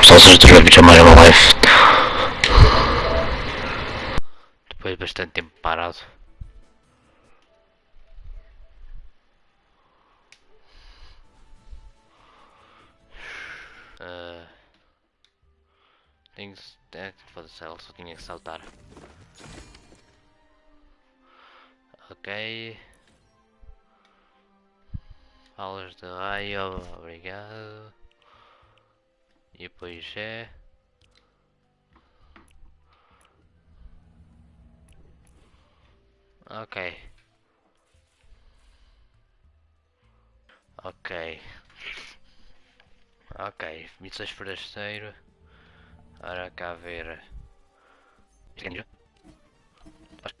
pessoal, seja todos bem-vindos a mais uma live. Depois de bastante tempo parado. Ah, tenho que. É, ela só tinha que saltar. Ok. Aulas de raio, obrigado. E depois é. Ok. Ok. Ok, missões forasteiro. Ora cá ver.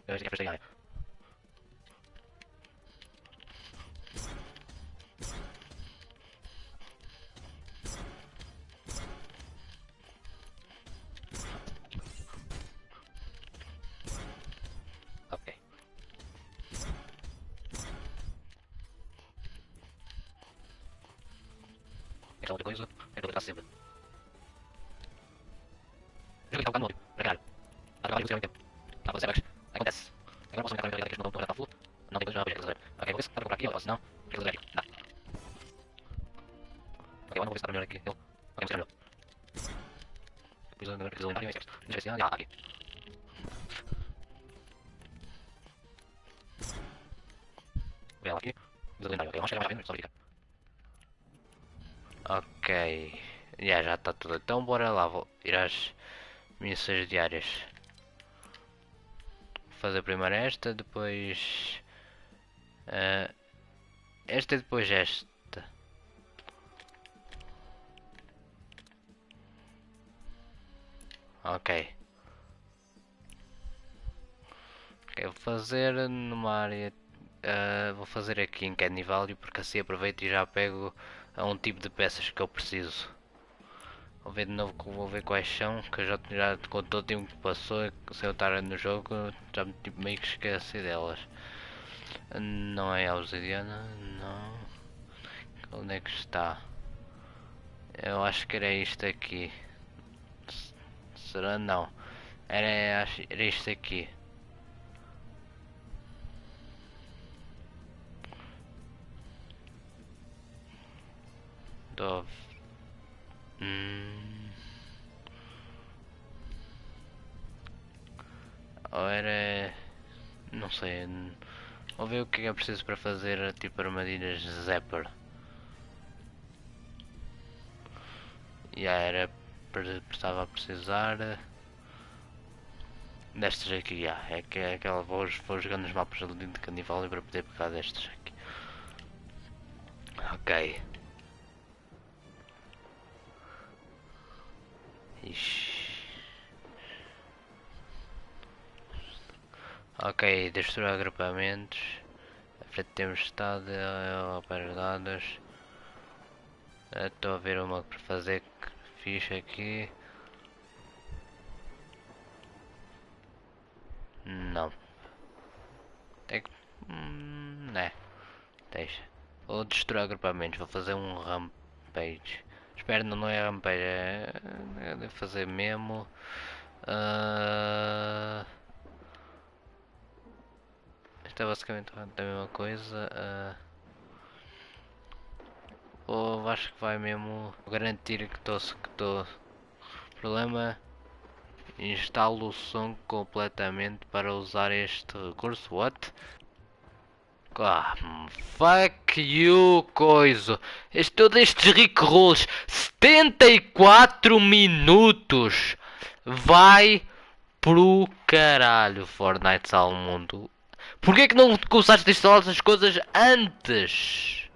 Acho que é. Está tudo. Então bora lá, vou ir às missões diárias. Vou fazer primeiro esta, depois uh, esta e depois esta. Ok. Ok, vou fazer numa área. Uh, vou fazer aqui em Candy Valley porque assim aproveito e já pego a um tipo de peças que eu preciso. Vou ver de novo, vou ver quais são, que eu já, já com todo o tempo que passou, se eu estar no jogo, já me tipo, meio que esqueci delas. Não é a obsidiana, não. Onde é que está? Eu acho que era isto aqui. Será? Não. Era, era isto aqui. Dove. Hum. Ou era. Não sei. Vou ver o que é preciso para fazer tipo armadilhas Zapper. Yeah, era. Precisava precisar. Destas aqui, já. É que é aquela. Vou, vou jogando os mapas de Candival para poder pegar destas aqui. Ok. Ixi. Ok, destruir agrupamentos. A frente temos estado para dados. Estou a ver uma para fazer ficha aqui. Não. Tem que. Hum, né. Deixa. Vou destruir agrupamentos. Vou fazer um rampage. Espero não, é rampage, é, é fazer mesmo. Uh, isto é basicamente a mesma coisa. Uh, ou acho que vai mesmo garantir que estou que estou. Problema instalo o som completamente para usar este recurso. What? Ah, fuck you, coisa. Todos estes rickrolls. 74 minutos. Vai pro caralho, Fortnite Sal Mundo. Porquê que não começaste a instalar essas coisas antes?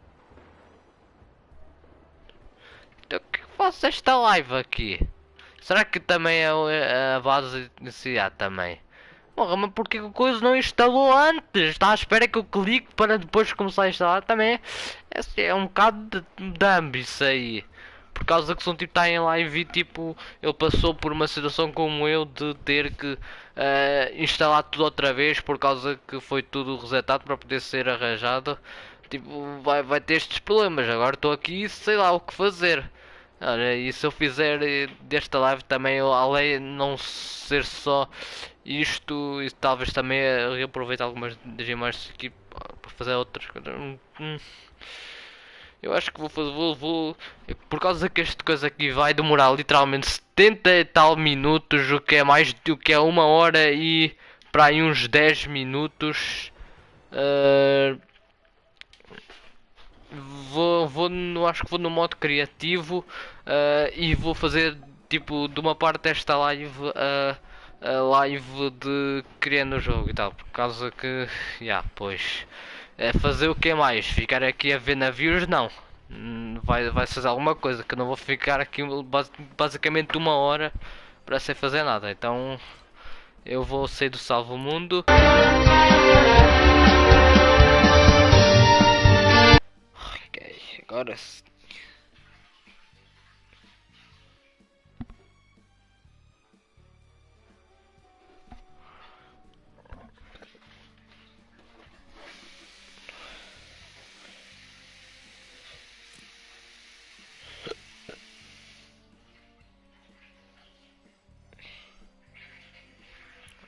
Então que faço esta live aqui? Será que também é a base de necessidade também? Porra, mas porque a coisa não instalou antes? Está à espera que eu clique para depois começar a instalar também. É, é um bocado de dumb isso aí. Por causa que um tipo está em live e tipo, ele passou por uma situação como eu de ter que uh, instalar tudo outra vez por causa que foi tudo resetado para poder ser arranjado. Tipo, vai, vai ter estes problemas. Agora estou aqui sei lá o que fazer. Olha, e se eu fizer eh, desta live também, além de não ser só isto, e talvez também eh, reaproveitar algumas das imagens aqui para fazer outras coisas. Hum, hum. Eu acho que vou fazer, vou, vou, por causa que esta coisa aqui vai demorar literalmente 70 e tal minutos, o que é mais do que é uma hora e para aí uns 10 minutos. Uh, vou, vou no, acho que vou no modo criativo uh, e vou fazer tipo de uma parte desta live uh, a live de criando o jogo e tal, por causa que, já, yeah, pois, é fazer o que mais? Ficar aqui a ver navios? Não, hum, vai, vai fazer alguma coisa, que eu não vou ficar aqui basicamente uma hora para sem fazer nada, então eu vou sair do salvo mundo. Ok, agora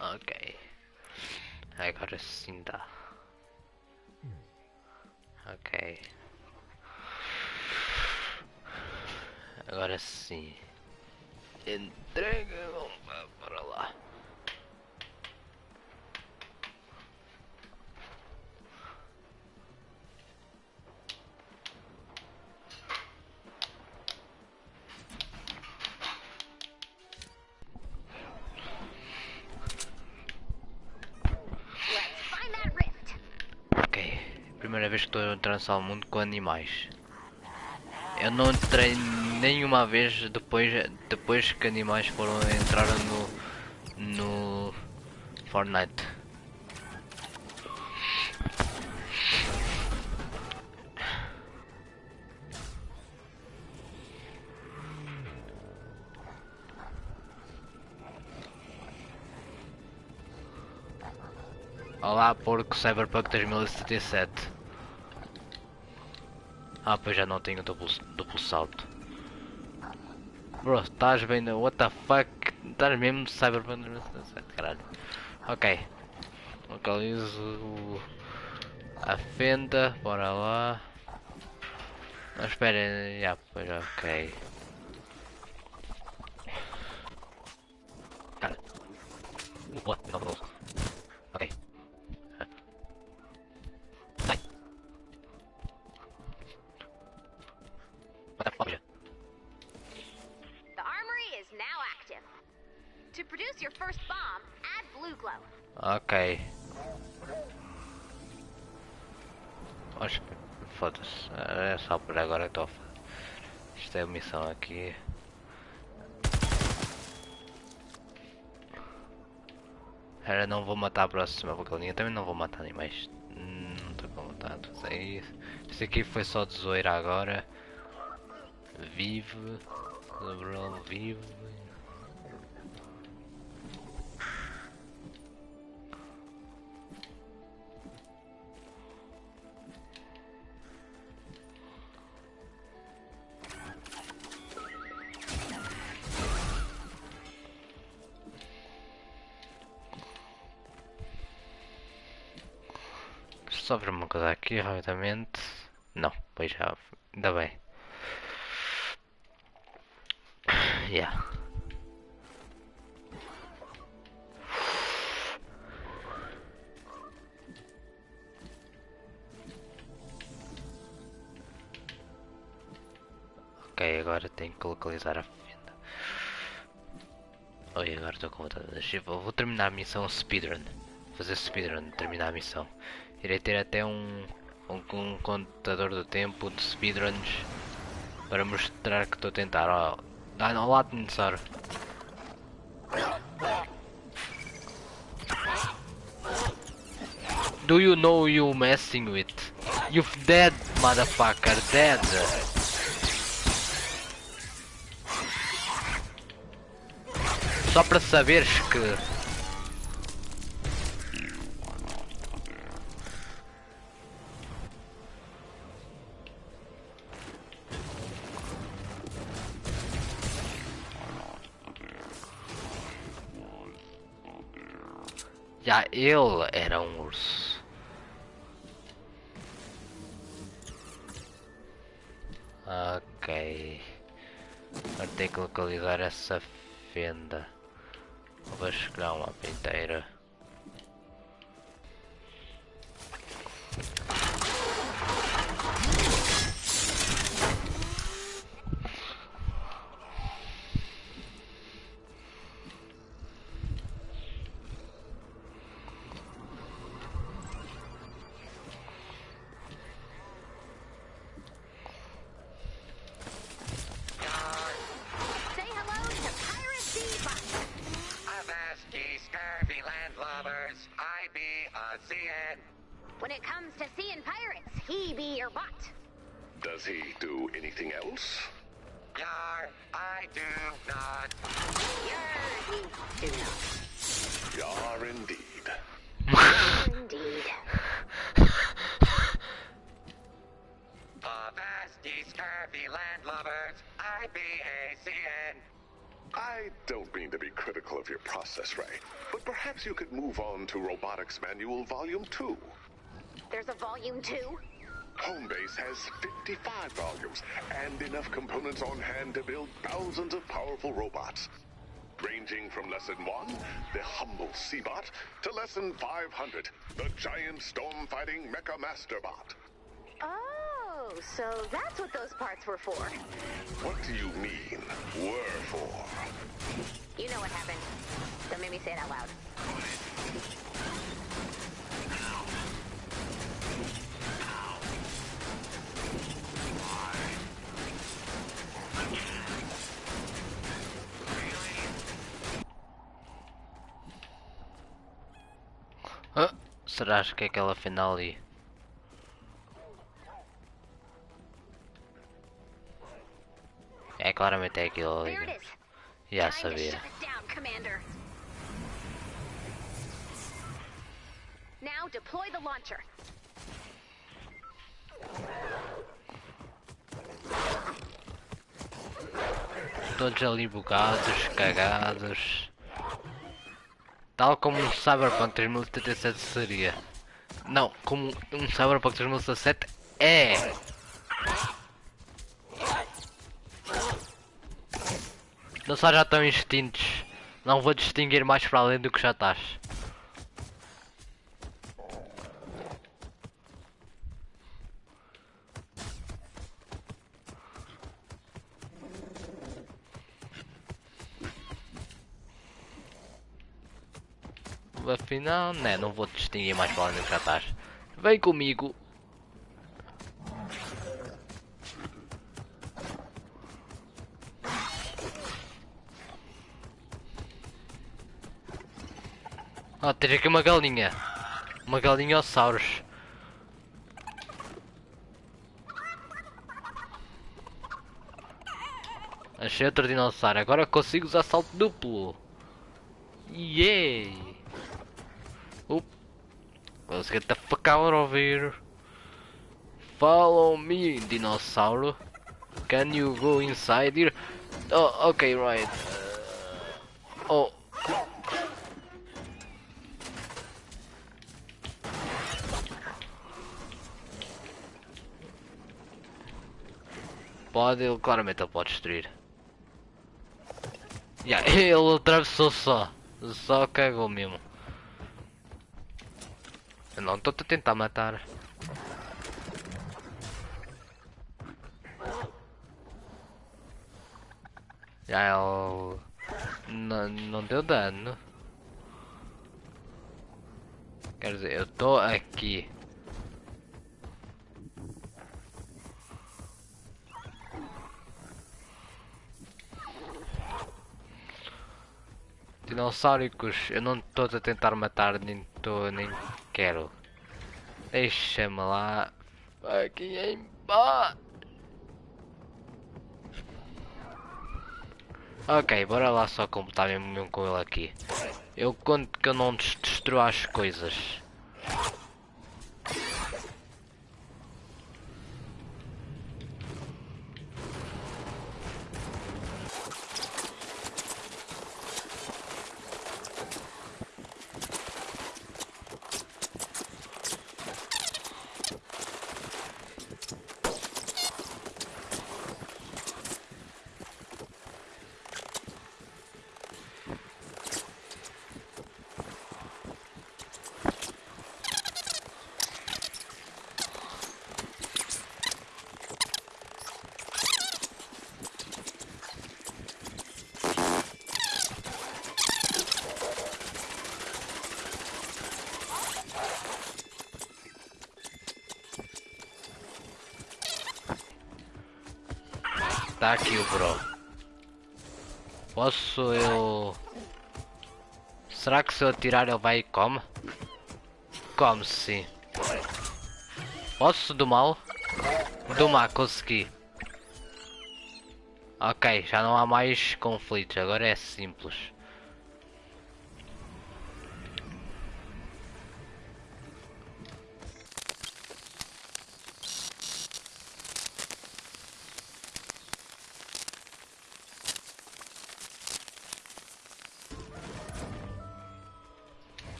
Ok. Agora sim dá. Ok. Agora sim. Entrega. Vamos para lá. primeira vez que estou a entrar no mundo com animais. Eu não entrei nenhuma vez depois, depois que animais foram entrar no, no Fortnite. Olá, porco Cyberpunk 2077. Ah, pois já não tenho duplo, duplo salto. Bro, estás bem no... What the fuck? Estás mesmo Cyberpunk caralho. Ok. Localizo a fenda, bora lá. Não, espera, já, pois ok. Missão aqui. Era não vou matar a próxima bocalinha, também não vou matar animais. Hum, não estou com vontade de isso. Isso aqui foi só de zoeira agora. Vive. Vive. só aqui rapidamente. Não, pois já, ainda bem. Yeah. Ok, agora tenho que localizar a fenda. Oi, agora estou com vontade de Vou, vou terminar a missão speedrun. Fazer speedrun, terminar a missão. Irei ter até um, um, um contador do tempo de speedruns para mostrar que estou a tentar. Oh, dá no lado necessário. Do you know you messing with? You've dead, motherfucker, dead. Só para saberes que Já ele era um urso. Ok. Agora tenho que localizar essa fenda. Vou escolher uma mapa Manual Volume 2. There's a volume two. Homebase has 55 volumes and enough components on hand to build thousands of powerful robots. Ranging from Lesson 1, the humble Seabot, to Lesson 500, the giant storm-fighting Mecha Masterbot. Oh, so that's what those parts were for. What do you mean, were for? You know what happened. Don't make me say it out loud. Ah, será que é aquela final ali? É claramente é aquilo ali. Já sabia. Now deploy the launcher. Todos ali bugados, cagados. Tal como um Cyberpunk 2077 seria. Não, como um Cyberpunk 2017 é. Não só já estão extintos. Não vou distinguir mais para além do que já estás. Afinal, né, não vou distinguir mais para que já estás. Vem comigo. Ah, tens aqui uma galinha. Uma galinha osauros. Achei outro dinossauro. Agora consigo usar salto duplo. Yay! Let's get the fuck out of here. Follow me, dinossauro. Can you go inside here? Oh, okay, right. Uh, oh. Pode, ele claramente pode destruir. Yeah, ele atravessou só. Só cagou mesmo. Não estou a tentar matar. Já ele não, não deu dano. Quer dizer, eu estou aqui. Dinossáricos, eu não estou a tentar matar, nem estou, nem quero. Deixa-me lá. Aqui em. Ok, bora lá só completar mesmo mesmo com ele aqui. Eu conto que eu não des- destruo as coisas. Está aqui o bro. Posso eu... Será que se eu atirar ele vai e come? Come sim. Posso do mal? Do mal, consegui. Ok, já não há mais conflitos, agora é simples.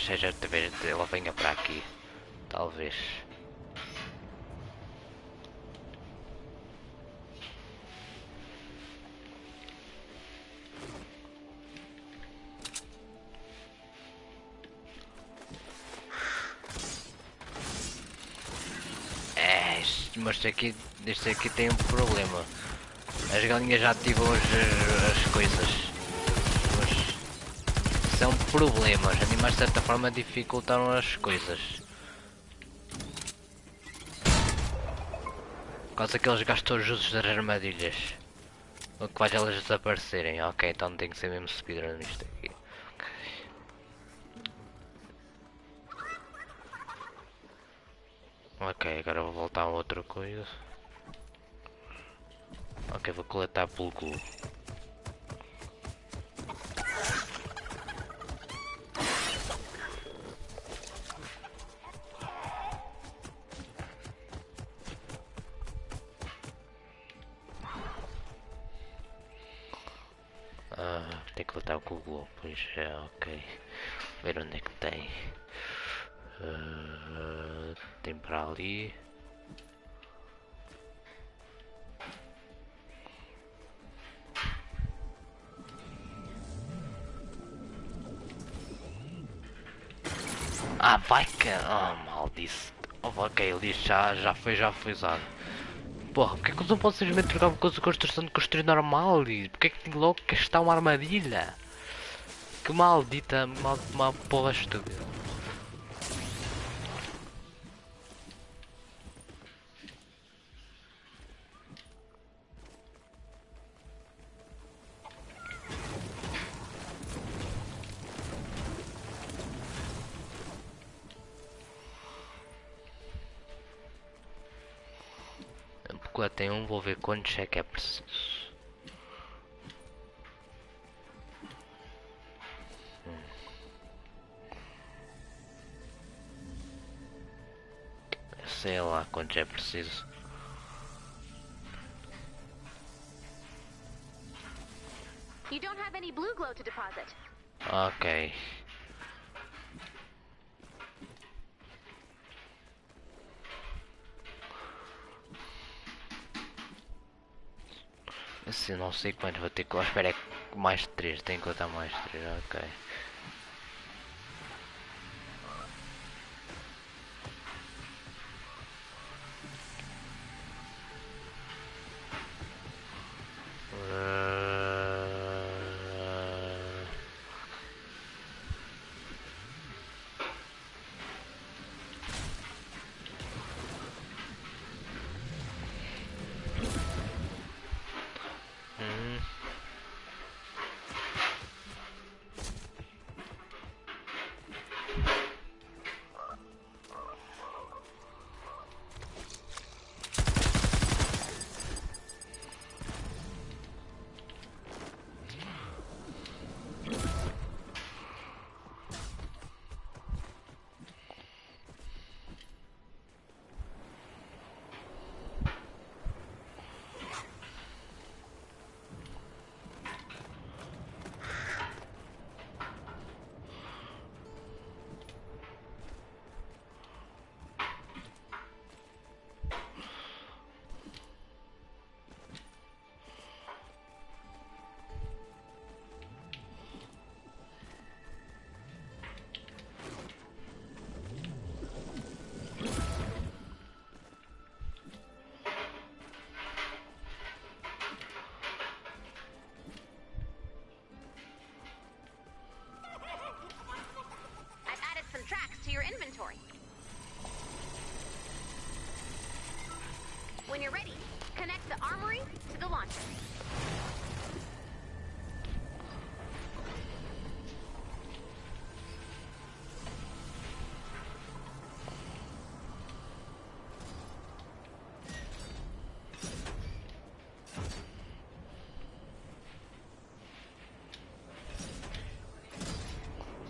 Talvez seja de vez ela venha para aqui. Talvez. É, mas aqui, isto aqui tem um problema. As galinhas já ativam as, as coisas. São problemas. Os animais de certa forma dificultaram as coisas. Por causa que eles gastam os usos das armadilhas. O que faz elas desaparecerem. Ok, então tem que ser mesmo speedrun nisto aqui. Ok, agora vou voltar a outra coisa. Ok, vou coletar pelo cu. Para ali. Ah, vai que. Oh, maldice. Oh, ok, disse já, já foi, já foi usado. Porra, porque é que eu não posso simplesmente trocar uma coisa de construção de construir normal? E porque é que tem logo que está uma armadilha? Que maldita, mal, uma porra estúpida. Quantos é que é preciso. Hum. Sei lá quantos é preciso. You don't have any blue glow to deposit. Ok. Não sei quantos vou ter que. Oh, espera, é mais 3, tenho que contar mais 3, ok.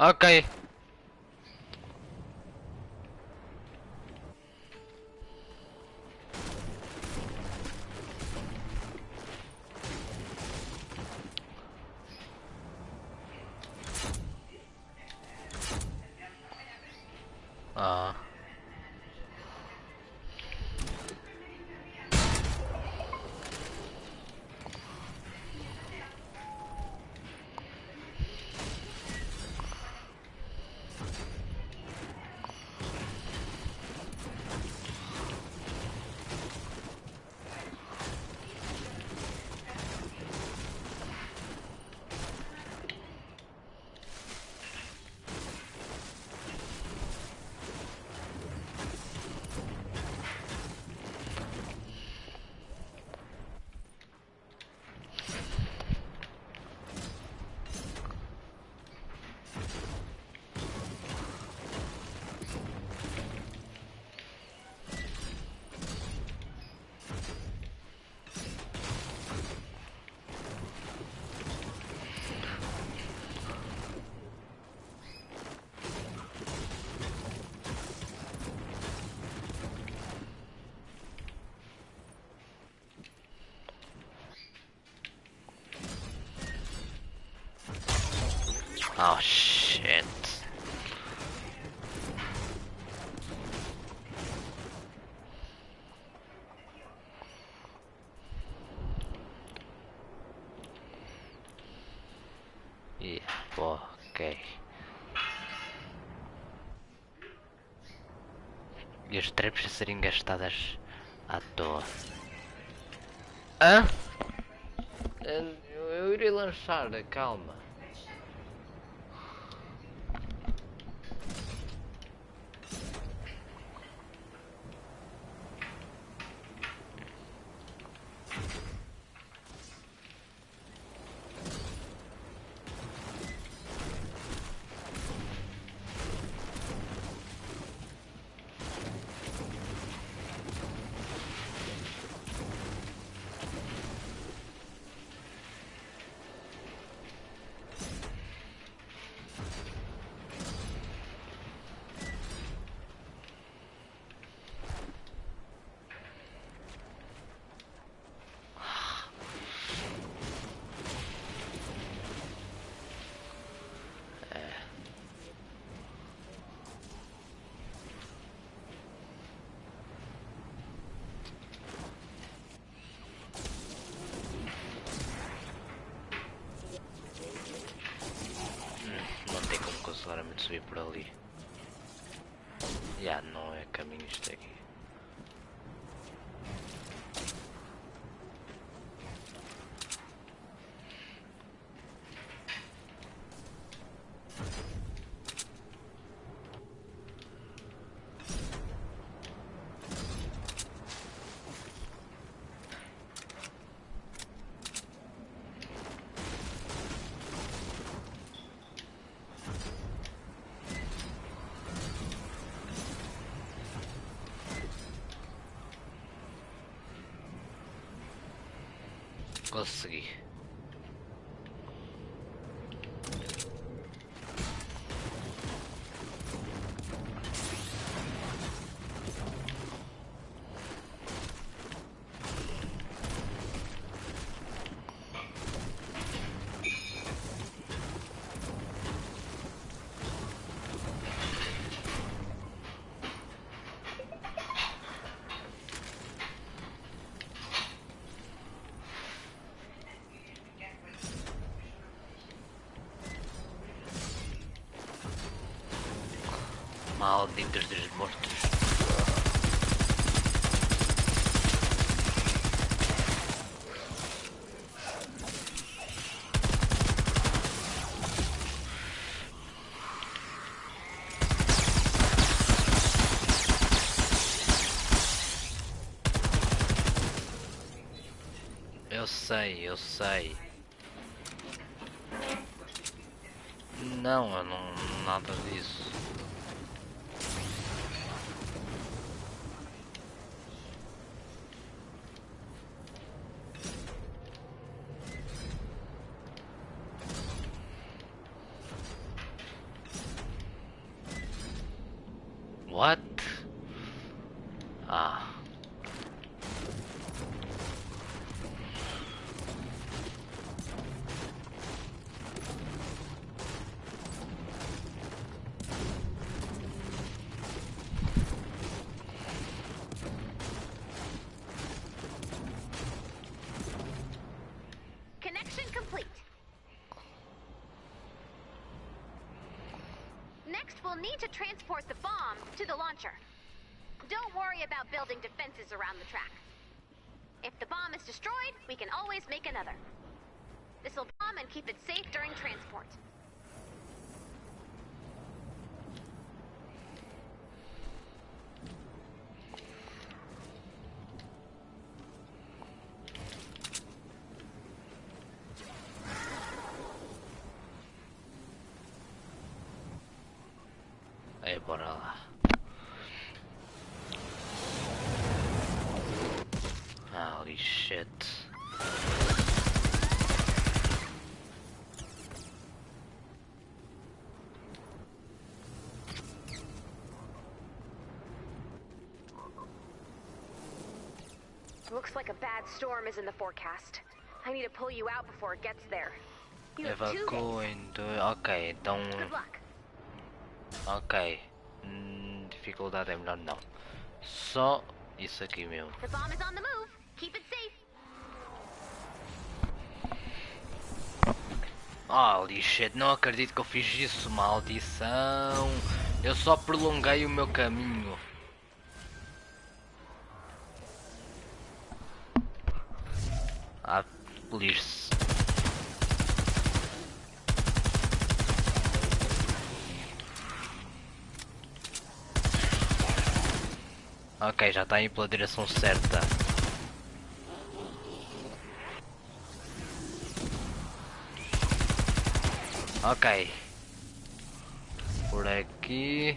Ok. E as traps a serem gastadas à toa. Hã? Eu, eu irei lançar, calma. Não tem como claramente subir por ali. Já não é caminho isto aqui. Consegui. Malditos dos mortos. sei, eu sei. Need to transport the bomb to the launcher. Don't worry about building defenses around the track. If the bomb is destroyed, we can always make another. This'll bomb and keep it safe during transport. Holy shit. Looks like a bad storm is in the forecast. I need to pull you out before it gets there. You have two days. okay, don't. Good luck. Ok. Dificuldade é melhor não. Só isso aqui mesmo. Safe. Holy shit, não acredito que eu fiz isso, maldição. Eu só prolonguei o meu caminho. Ah, lixo. Ok, já está aí pela direção certa. Ok. Por aqui.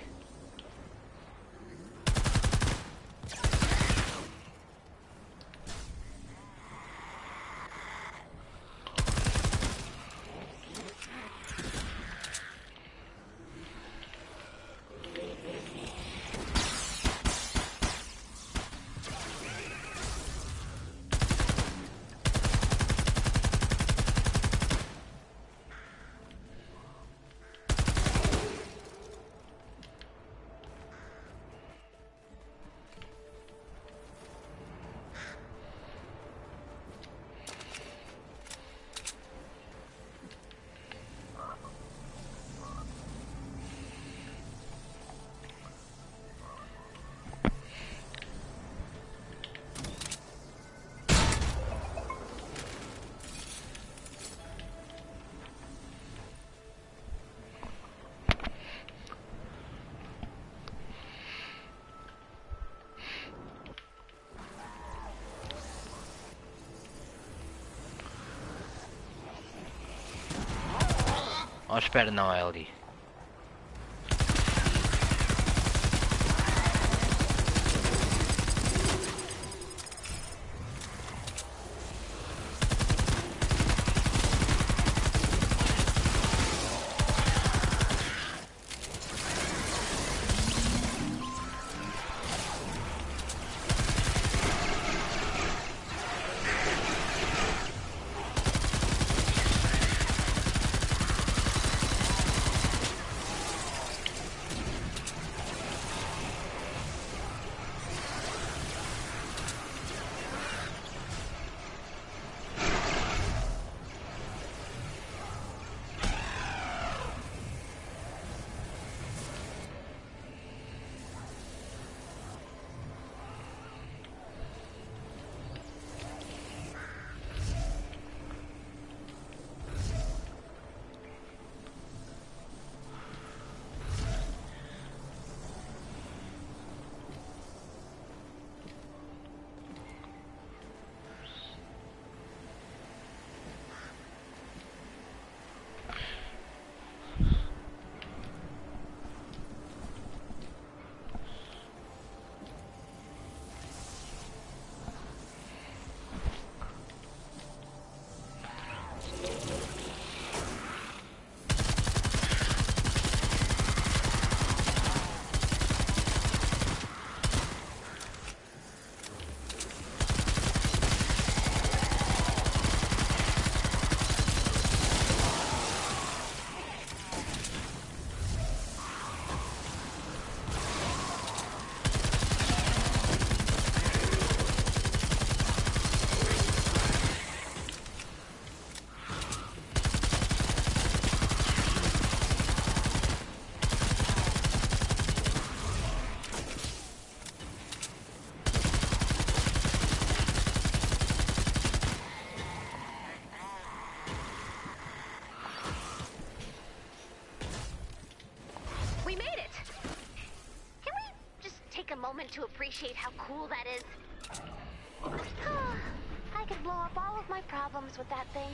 Oh, moment to appreciate how cool that is? I could blow up all of my problems with that thing.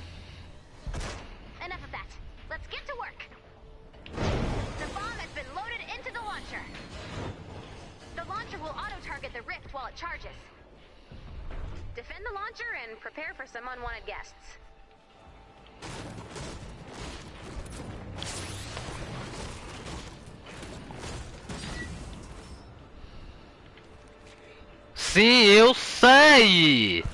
Enough of that. Let's get to work. The bomb has been loaded into the launcher. The launcher will auto-target the rift while it charges. Defend the launcher and prepare for some unwanted guests. Sim, eu sei!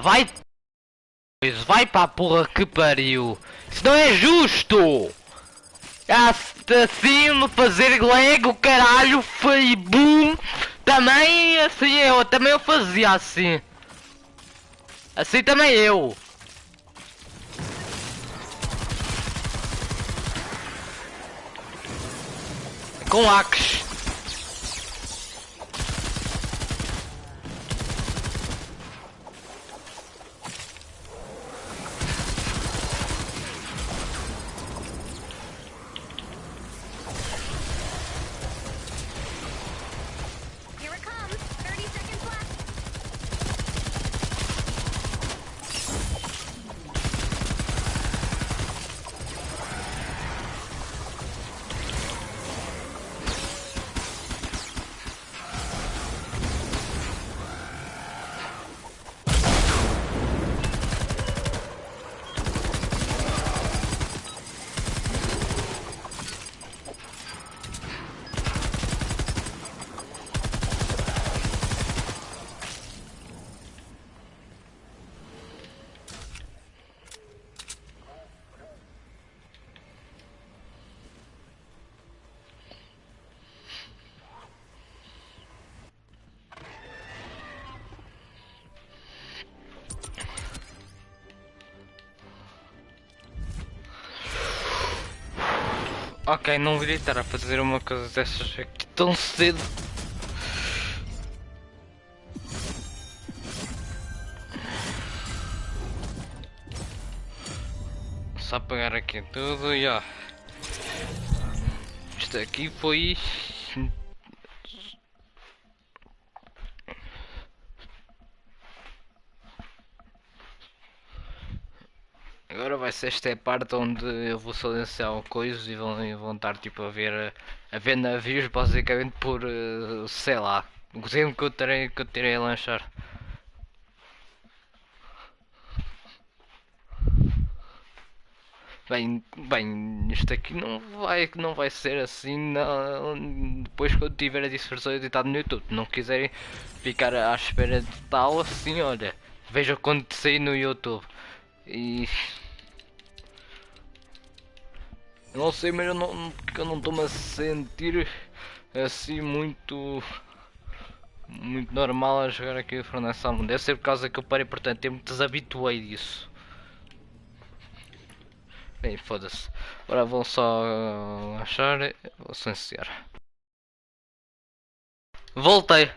Vai! Pois vai para a porra que pariu! Isso não é justo! Assim me fazer lego, caralho, foi boom! Também assim eu, também eu fazia assim. Assim também eu. Com axe. Ok, não devia estar a fazer uma coisa dessas aqui tão cedo. Só apagar aqui tudo e ó. Isto aqui foi. Ser esta é a parte onde eu vou silenciar coisas e vão, vão estar tipo a ver a ver navios basicamente por eh, sei lá o tempo que eu terei que eu terei a lanchar. Bem, bem, isto aqui não vai, não vai ser assim não, depois eu tiver a dispersão editada no YouTube. Não quiserem ficar à espera de tal assim, olha, veja quando sair no YouTube. E eu não sei, mas eu não, porque eu não estou-me a sentir assim muito muito normal a jogar aqui o Fortnite Salmon. Deve ser por causa que eu parei por tanto tempo, desabituei disso. Bem, foda-se. Agora vou só uh, achar. Vou silenciar. Voltei!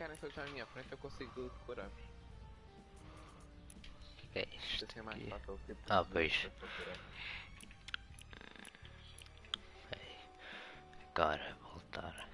Ficarem todos à minha frente eu consigo curar. que é isto? Assim é mais fácil. Ah, pois. Agora voltar.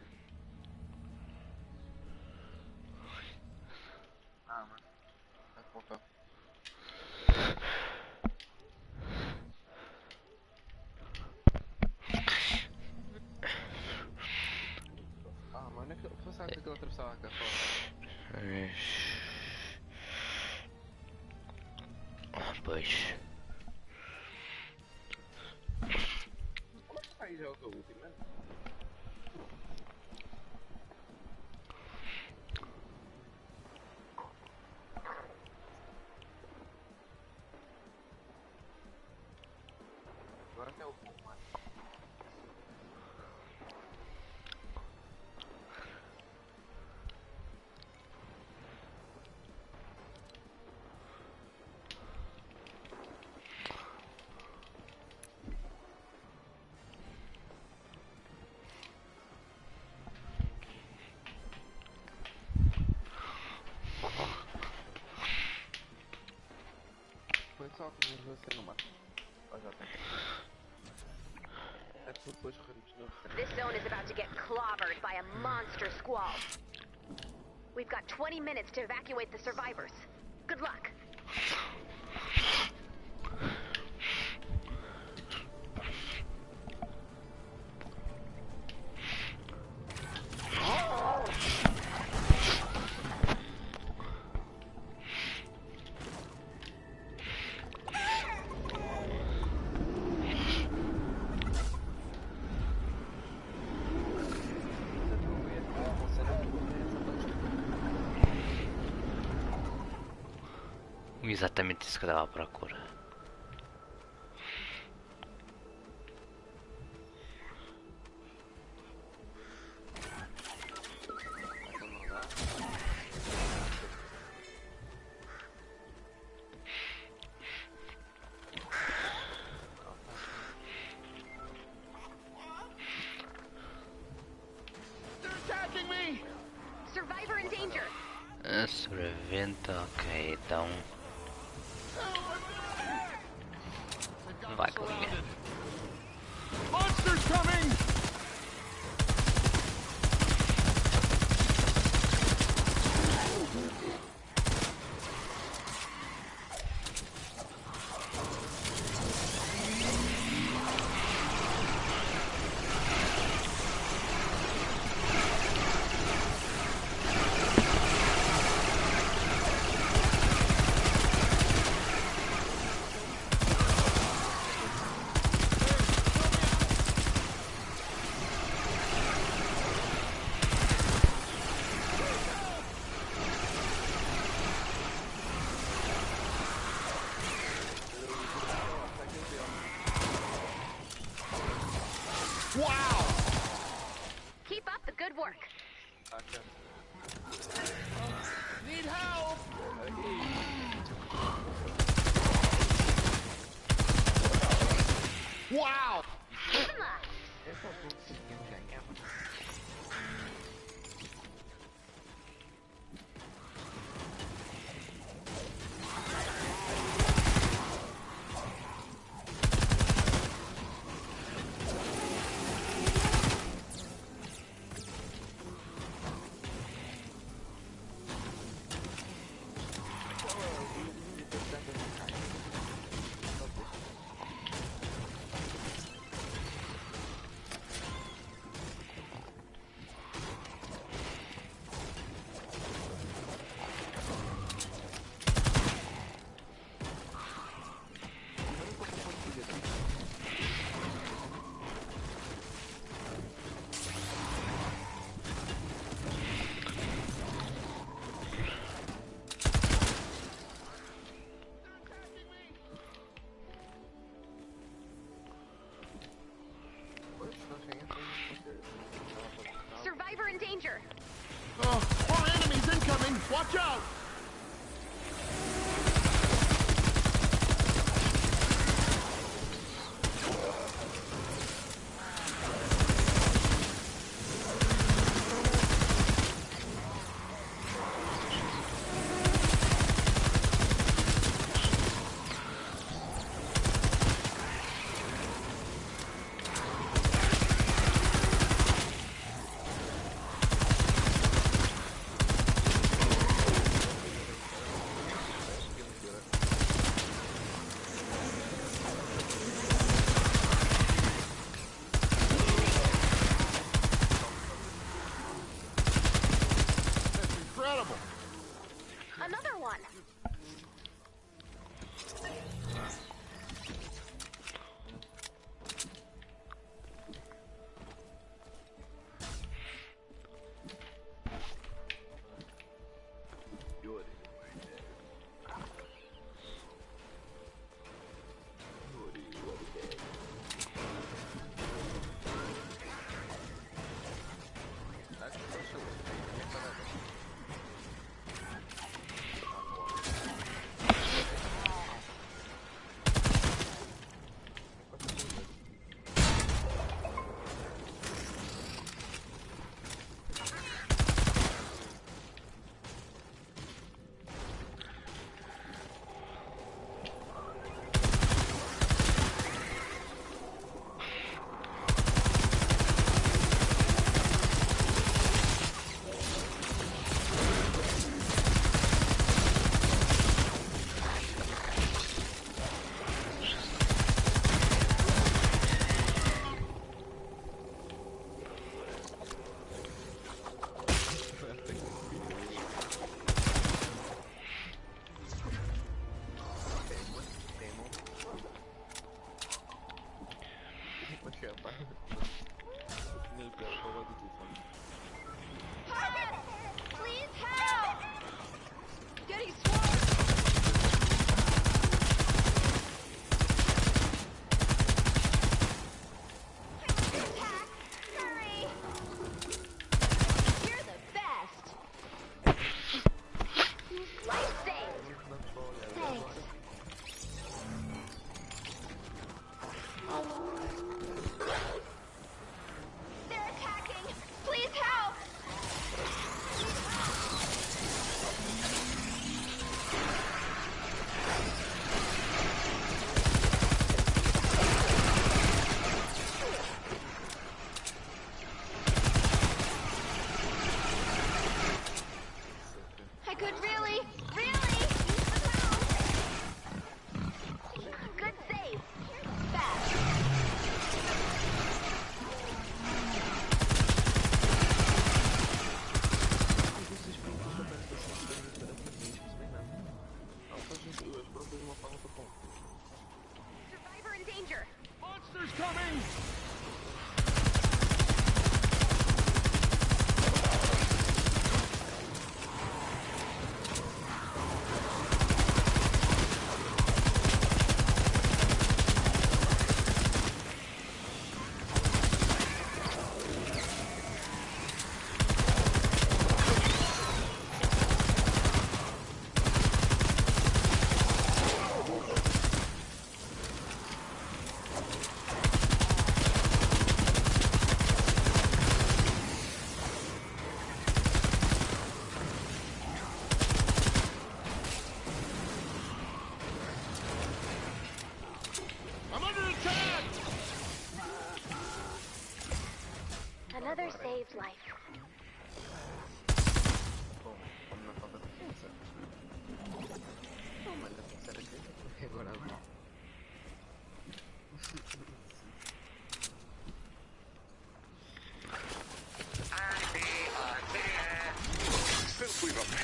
This zone is about to get clobbered by a monster squall. We've got 20 minutes to evacuate the survivors. Good luck. Exatamente isso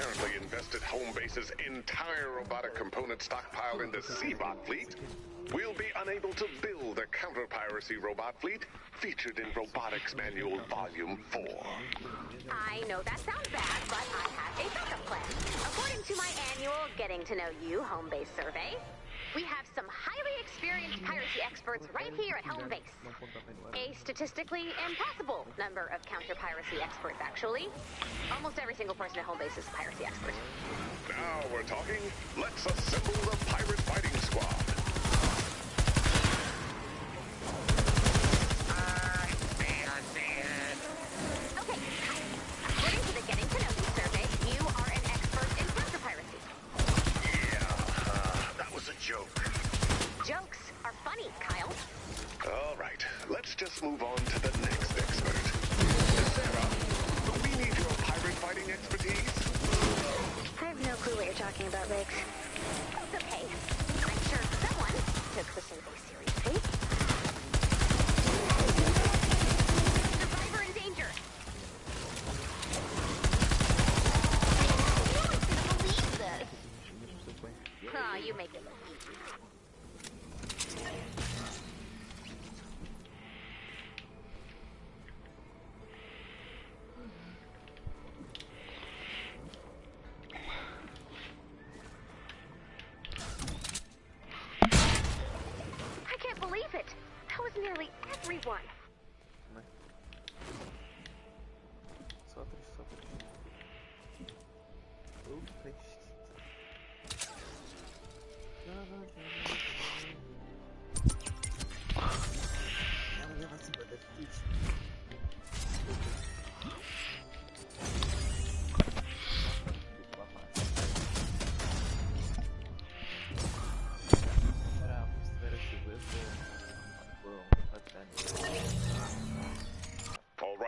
apparently invested Homebase's entire robotic component stockpile into Seabot fleet, we'll be unable to build a counter-piracy robot fleet featured in Robotics Manual Volume 4. I know that sounds bad, but I have a backup plan. According to my annual Getting to Know You home base survey, we have some highly experienced piracy experts right here at home base. A statistically impossible number of counter piracy experts, actually. Almost every single person at home base is a piracy expert. Now we're talking. Let's assemble the pirate fighting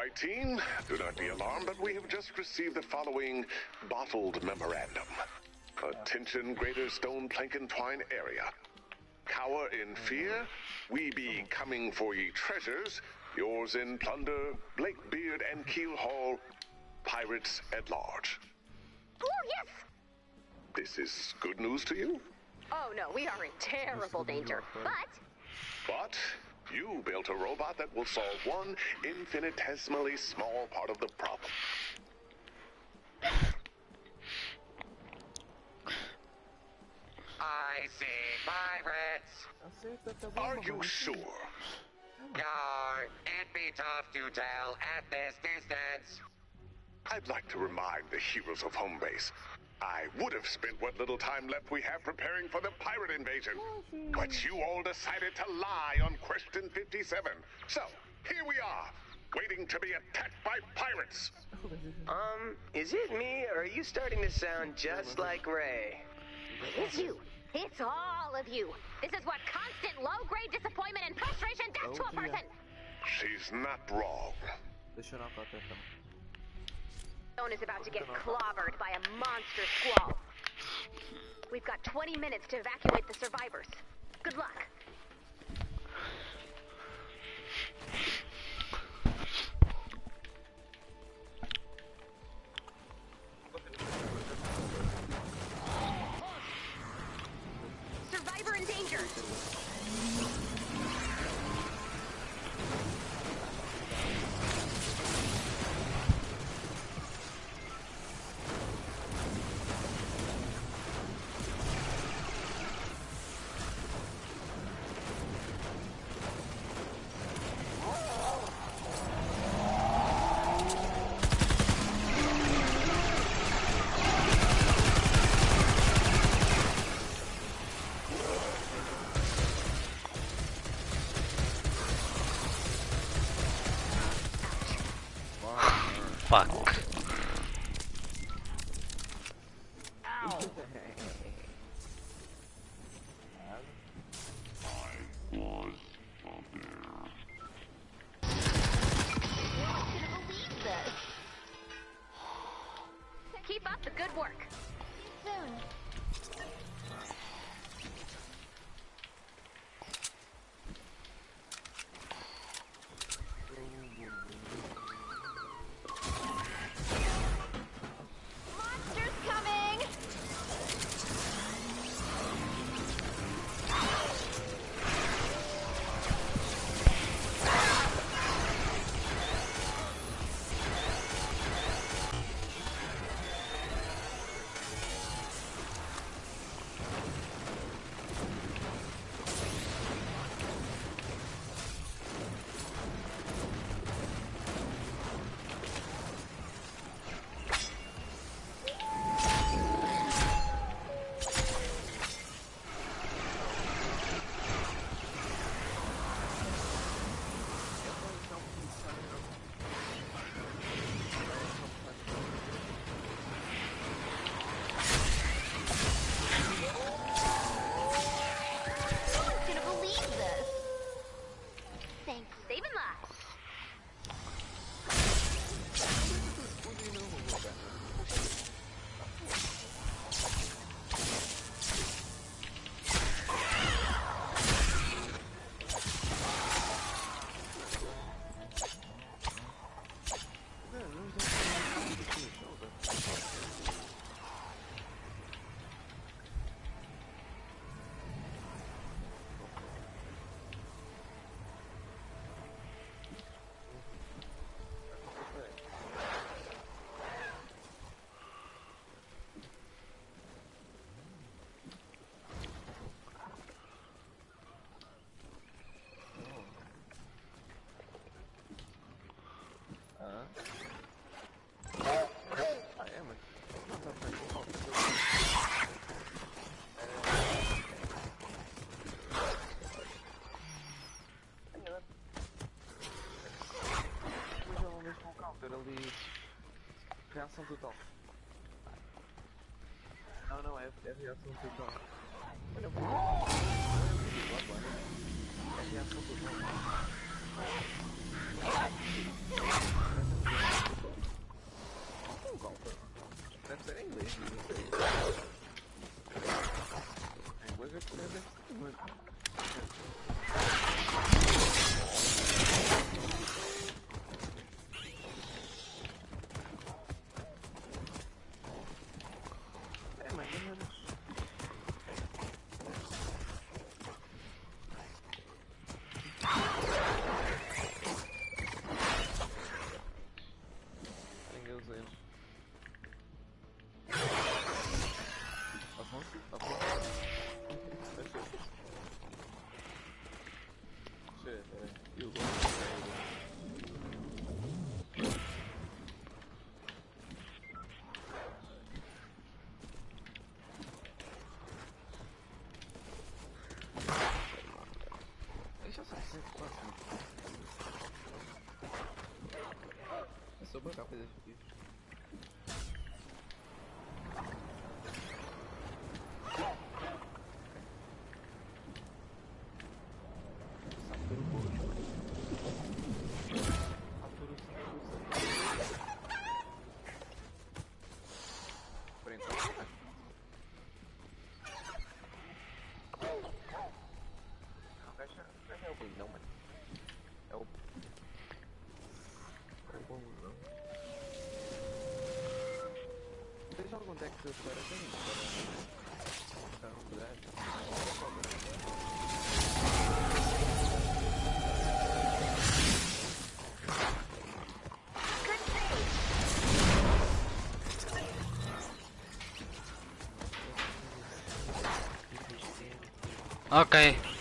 right, team. Do not be alarmed, but we have just received the following bottled memorandum. Attention, Greater Stone Plank and Twine area. Cower in fear. We be coming for ye treasures. Yours in plunder, Blakebeard and Keel Hall. Pirates at large. Oh, yes! This is good news to you? Oh no, we are in terrible danger. But But you built a robot that will solve one infinitesimally small part of the problem. I see pirates. Acerta, tá bom, Are you sure? Yar, it'd be tough to tell at this distance. I'd like to remind the heroes of Homebase. I would have spent what little time left we have preparing for the pirate invasion. But you all decided to lie on question 57. So, here we are, waiting to be attacked by pirates. Um, is it me, or are you starting to sound just like Ray? it's you. It's all of you. This is what constant low-grade disappointment and frustration does to a Oh, dear. person. She's not wrong. Zone is about to get clobbered by a monster squall. We've got 20 minutes to evacuate the survivors. Good luck. Reação total. Não, não, é, é reação total. Olha, pô. É reação total. Um counter. Deve ser em inglês, não Deixa eu só assim. É só bancar fazer isso aqui. Satoru Gojo. Satoru, Satoru, Satoru. Por enquanto, né? Não, fecha, fecha é o mano. É o... É o bom, não. Deixa algum deck que eu espero assim, para... Tá, save.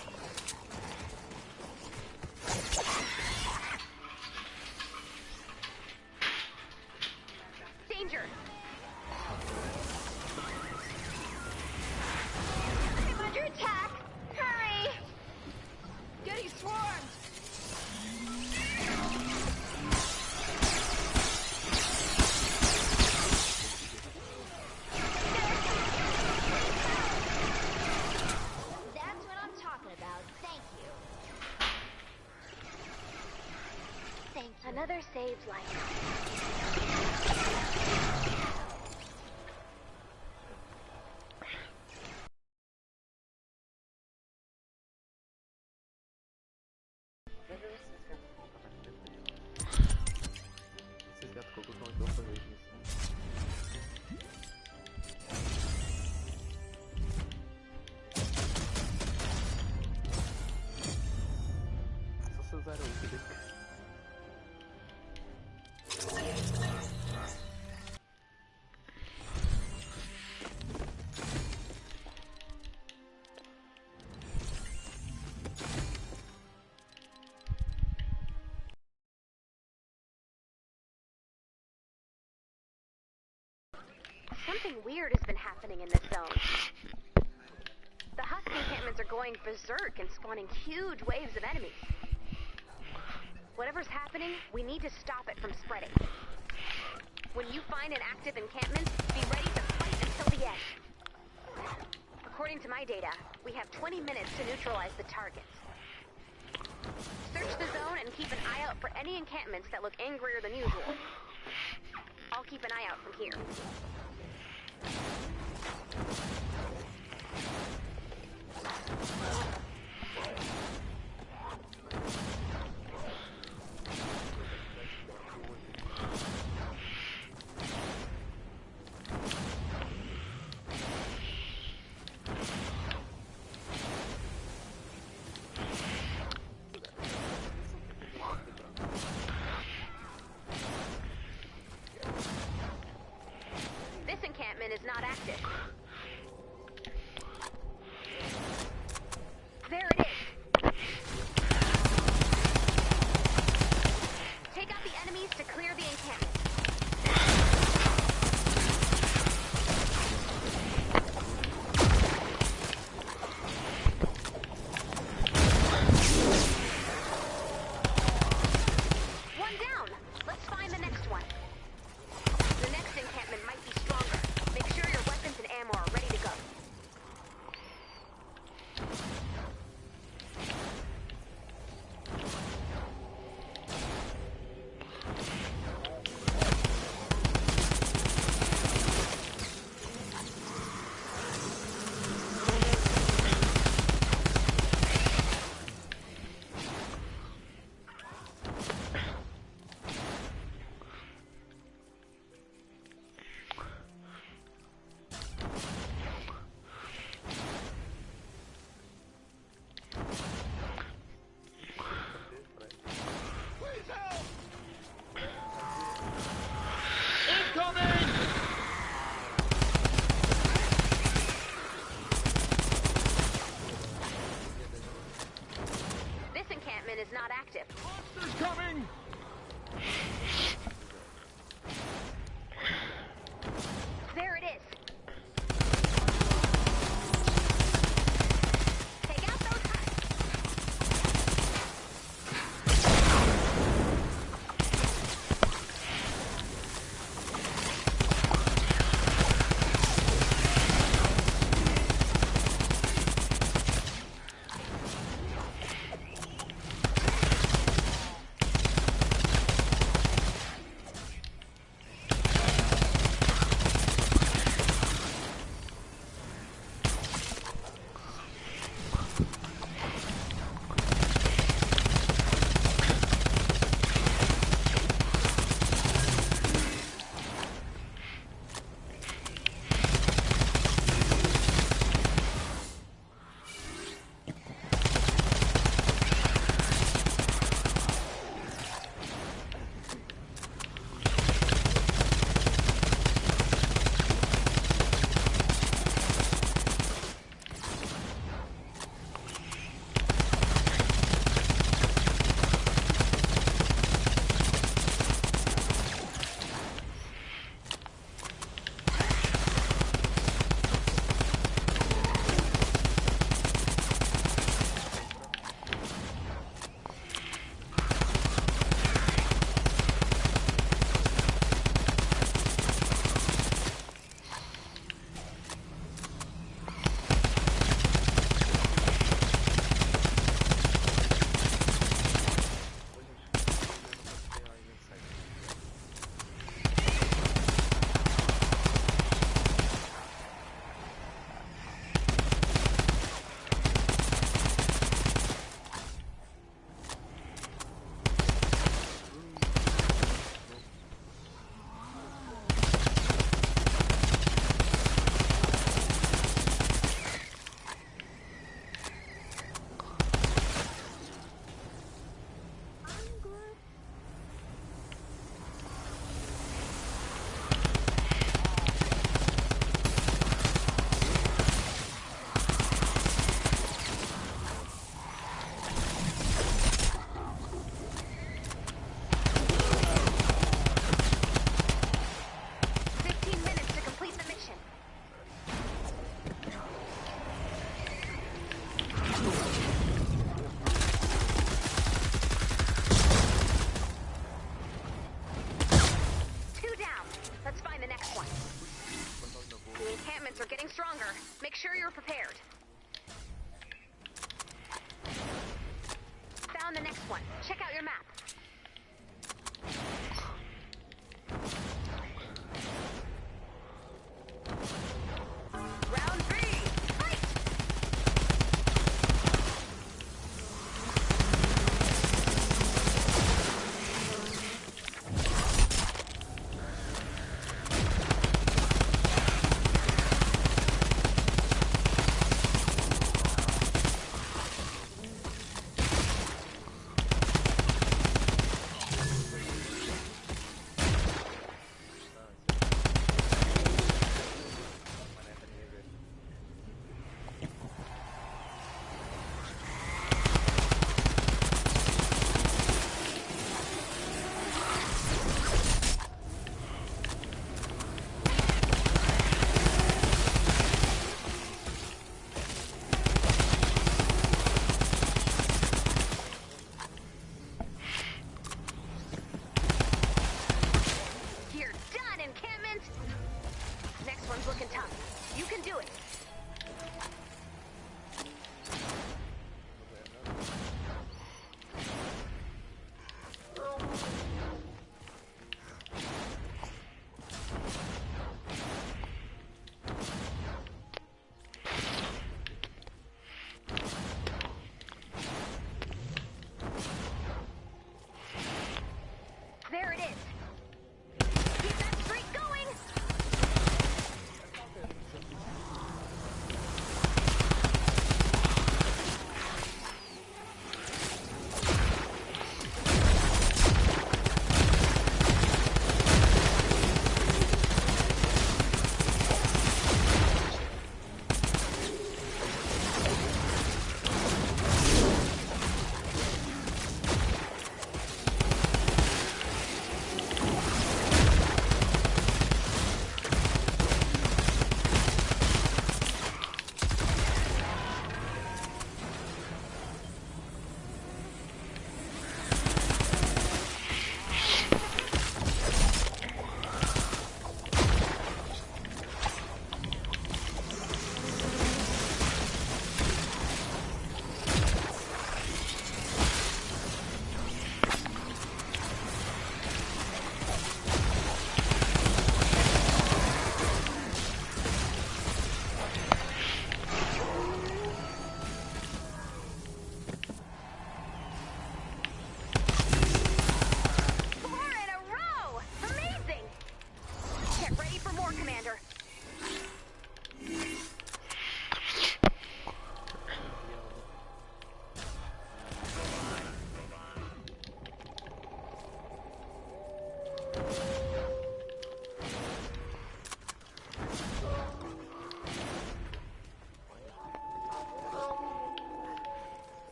You. Something weird has been happening in this zone. The Husk encampments are going berserk and spawning huge waves of enemies. Whatever's happening, we need to stop it from spreading. When you find an active encampment, be ready to fight until the end. According to my data, we have 20 minutes to neutralize the targets. Search the zone and keep an eye out for any encampments that look angrier than usual. I'll keep an eye out from here.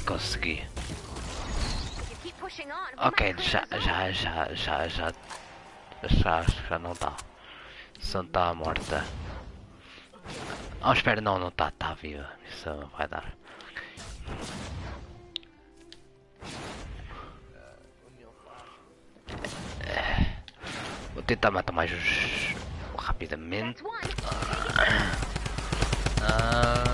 Consegui. Ok, might clear já, já, já, já, já, já, já não está. Só está morta. Oh, espera, não, não está, está viva. Isso vai dar. Vou tentar matar mais rapidamente. Ah,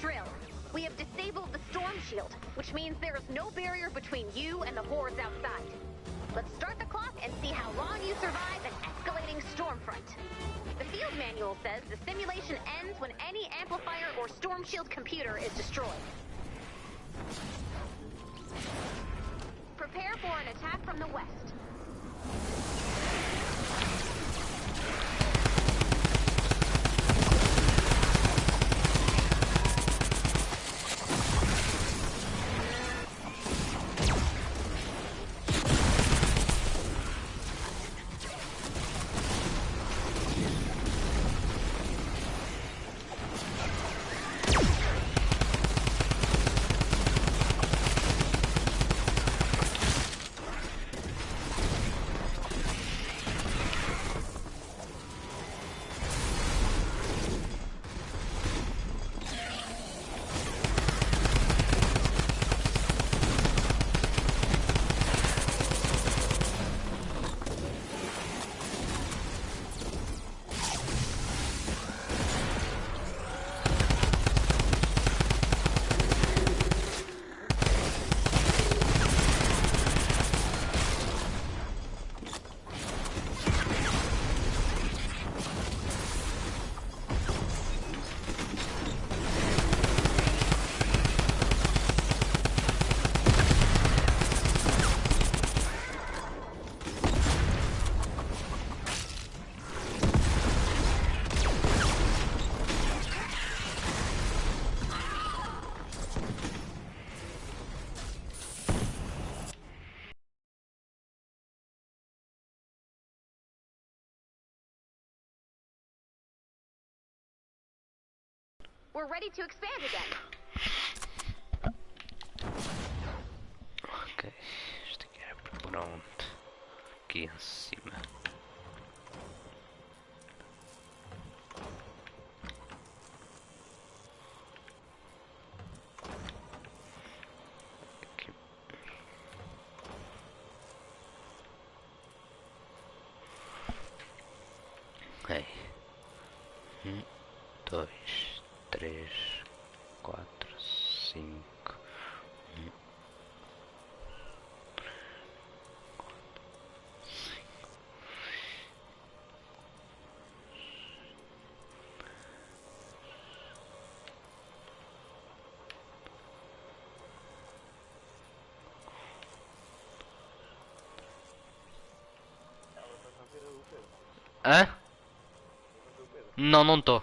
drill. We have disabled the storm shield, which means there is no barrier between you and the hordes outside. Let's start the clock and see how long you survive an escalating storm front. The field manual says the simulation ends when any amplifier or storm shield computer is destroyed. Prepare for an attack from the west. We're ready to expand again. Ok, isto aqui é pronto. Aqui em cima. Hey. Hmm, um, dois. Hã? Não, não tô.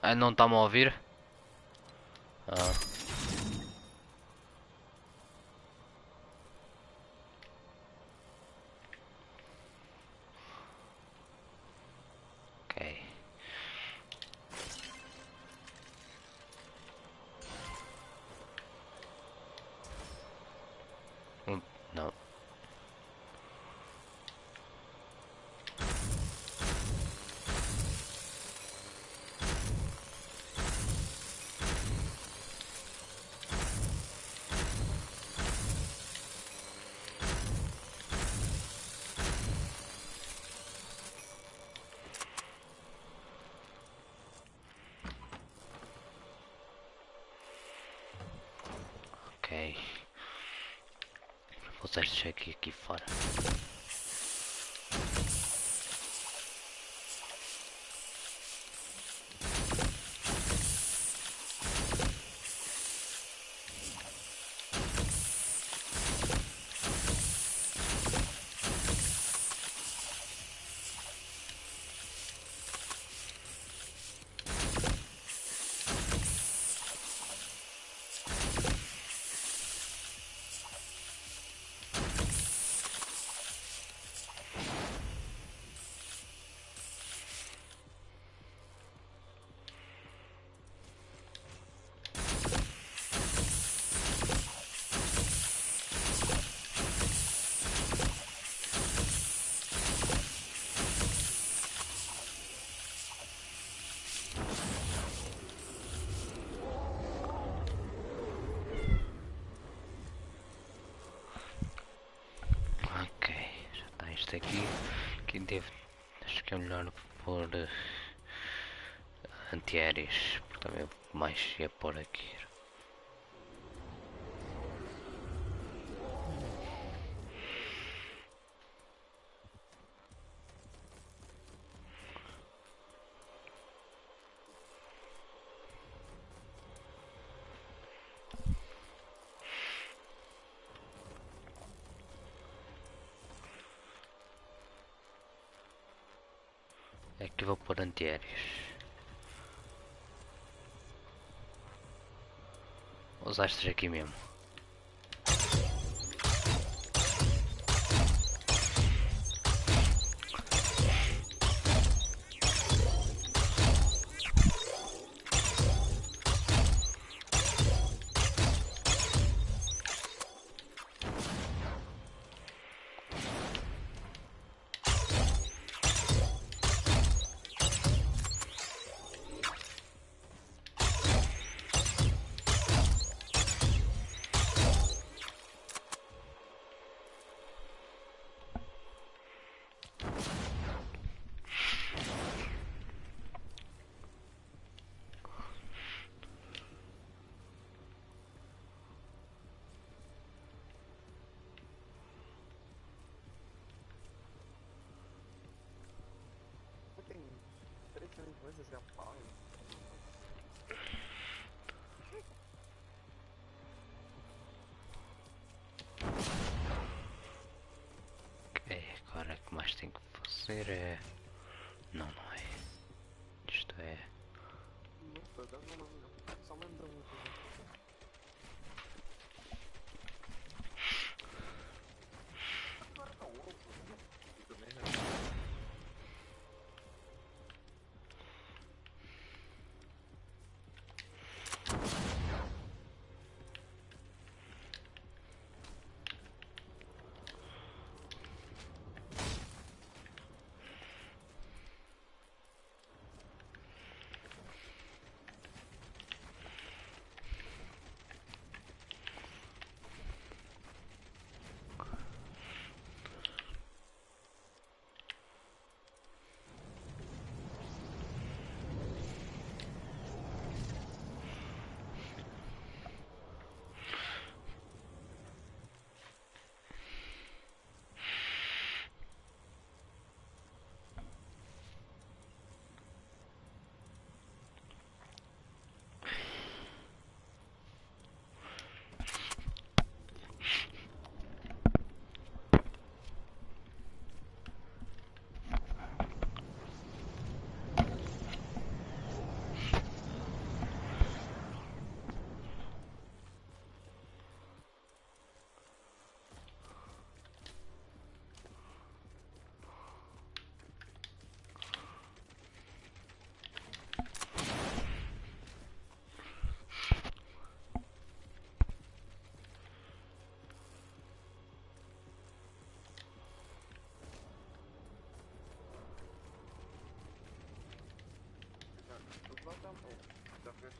Ah, não está-me a ouvir? Ok. Vou deixar aqui, aqui fora. Ok, já está isto aqui. Aqui devo. Acho que é melhor pôr eh, porque também mais ia pôr aqui. Aqui vou pôr antiaéreos. Estes aqui mesmo. Coisas já falam. Ok, agora o que mais tenho que fazer é. Auto. Dafür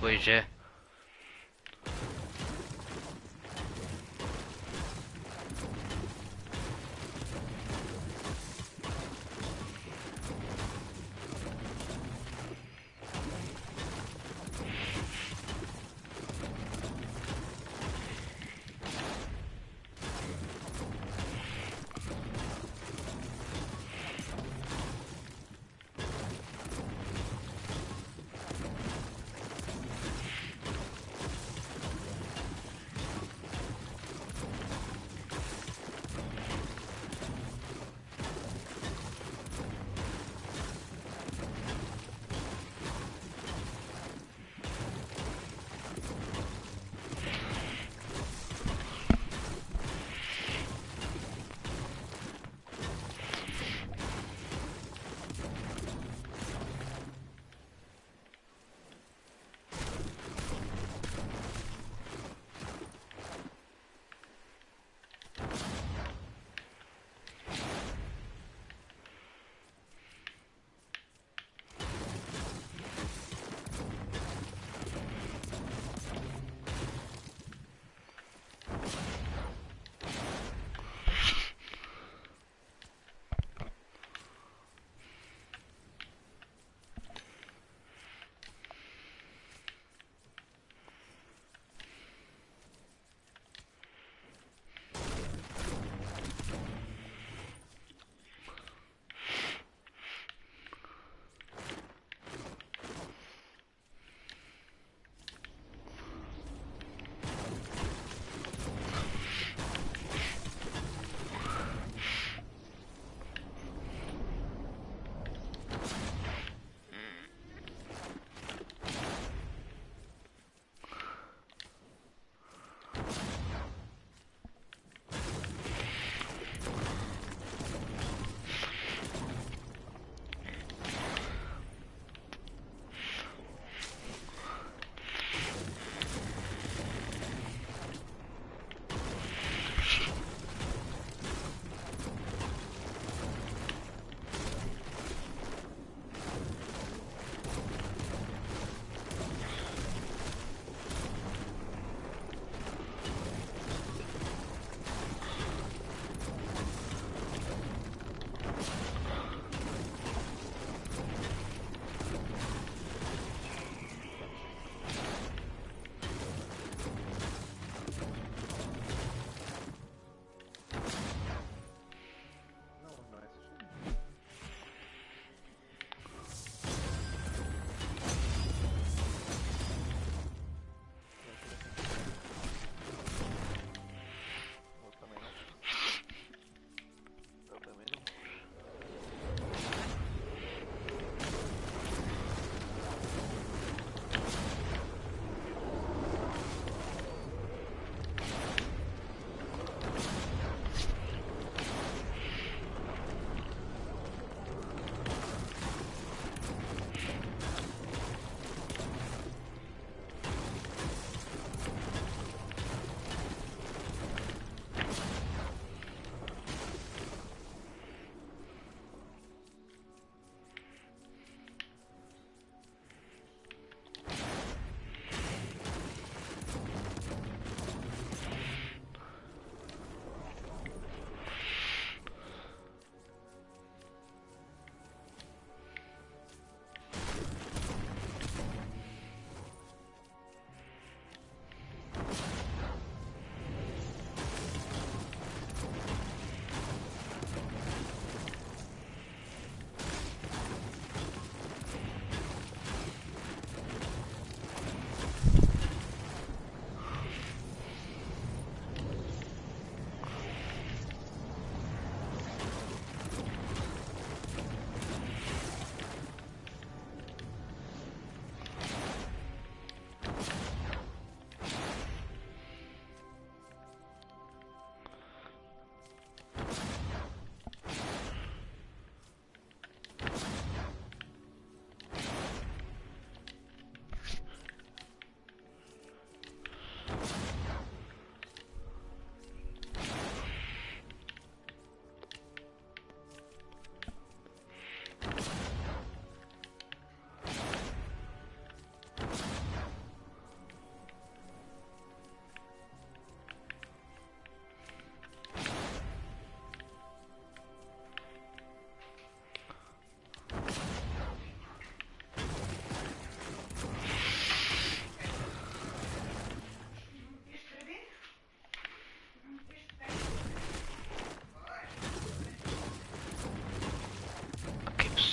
Pois é.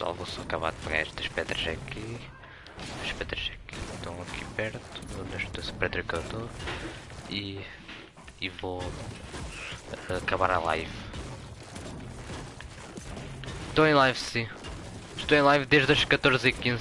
Pessoal, vou só acabar de pegar estas pedras aqui. As pedras aqui estão aqui perto, nesta pedra que eu estou. E, e vou acabar a live. Estou em live sim. Estou em live desde as 14h15.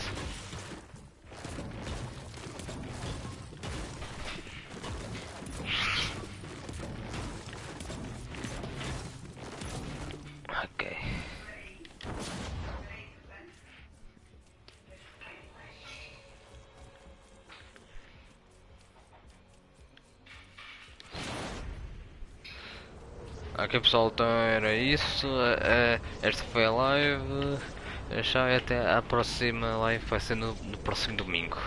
Ok pessoal, então era isso. eh, esta foi a live. Tchau e até a próxima live vai ser no, no próximo domingo.